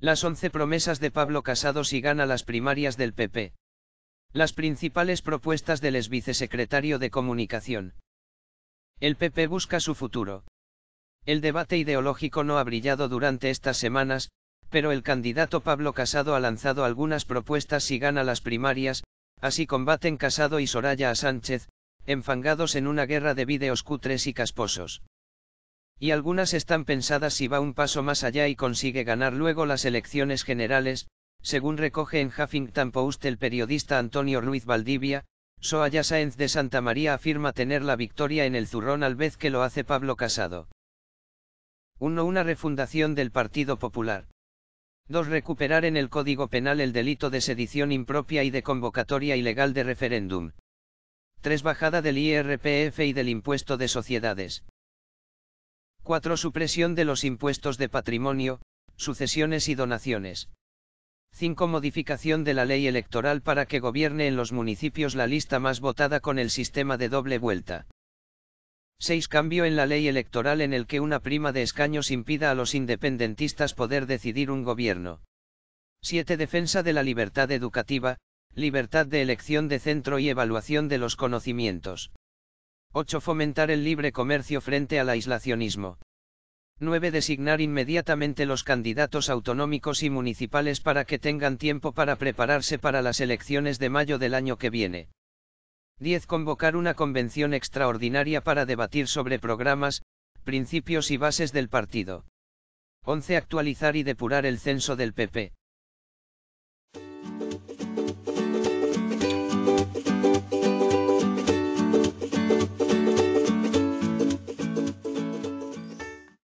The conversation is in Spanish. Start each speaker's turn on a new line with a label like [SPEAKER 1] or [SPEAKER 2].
[SPEAKER 1] Las 11 promesas de Pablo Casado si gana las primarias del PP. Las principales propuestas del ex vicesecretario de Comunicación. El PP busca su futuro. El debate ideológico no ha brillado durante estas semanas, pero el candidato Pablo Casado ha lanzado algunas propuestas si gana las primarias, así combaten Casado y Soraya a Sánchez, enfangados en una guerra de vídeos cutres y casposos. Y algunas están pensadas si va un paso más allá y consigue ganar luego las elecciones generales, según recoge en Huffington Post el periodista Antonio Ruiz Valdivia, Soaya Sáenz de Santa María afirma tener la victoria en el zurrón al vez que lo hace Pablo Casado. 1. Una refundación del Partido Popular. 2. Recuperar en el Código Penal el delito de sedición impropia y de convocatoria ilegal de referéndum. 3. Bajada del IRPF y del impuesto de sociedades. 4. Supresión de los impuestos de patrimonio, sucesiones y donaciones. 5. Modificación de la ley electoral para que gobierne en los municipios la lista más votada con el sistema de doble vuelta. 6. Cambio en la ley electoral en el que una prima de escaños impida a los independentistas poder decidir un gobierno. 7. Defensa de la libertad educativa, libertad de elección de centro y evaluación de los conocimientos. 8. Fomentar el libre comercio frente al aislacionismo. 9. Designar inmediatamente los candidatos autonómicos y municipales para que tengan tiempo para prepararse para las elecciones de mayo del año que viene. 10. Convocar una convención extraordinaria para debatir sobre programas, principios y bases del partido. 11. Actualizar y depurar el censo del PP.